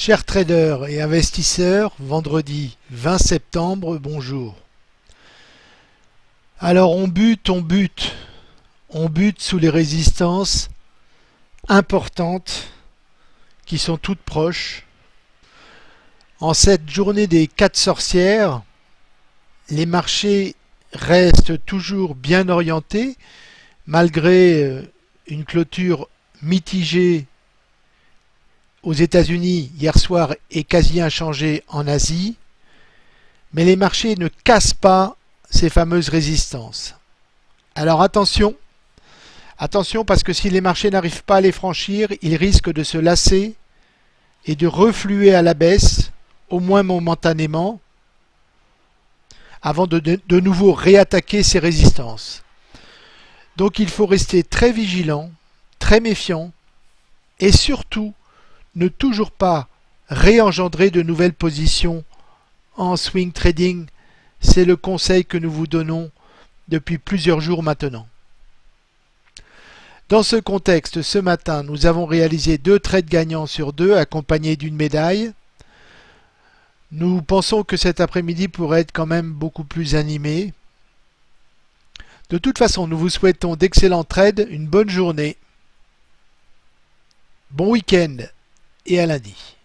Chers traders et investisseurs, vendredi 20 septembre, bonjour. Alors on bute, on bute, on bute sous les résistances importantes qui sont toutes proches. En cette journée des quatre sorcières, les marchés restent toujours bien orientés malgré euh, une clôture mitigée aux États-Unis hier soir est quasi inchangé en Asie, mais les marchés ne cassent pas ces fameuses résistances. Alors attention, attention parce que si les marchés n'arrivent pas à les franchir, ils risquent de se lasser et de refluer à la baisse, au moins momentanément, avant de, de, nouveau réattaquer ces résistances. Donc il faut rester très vigilant, très méfiant et surtout ne toujours pas réengendrer de nouvelles positions en swing trading. C'est le conseil que nous vous donnons depuis plusieurs jours maintenant. Dans ce contexte, ce matin, nous avons réalisé deux trades gagnants sur deux accompagnés d'une médaille. Nous pensons que cet après-midi pourrait être quand même beaucoup plus animé. De toute façon, nous vous souhaitons d'excellents trades, une bonne journée, bon week-end et à lundi.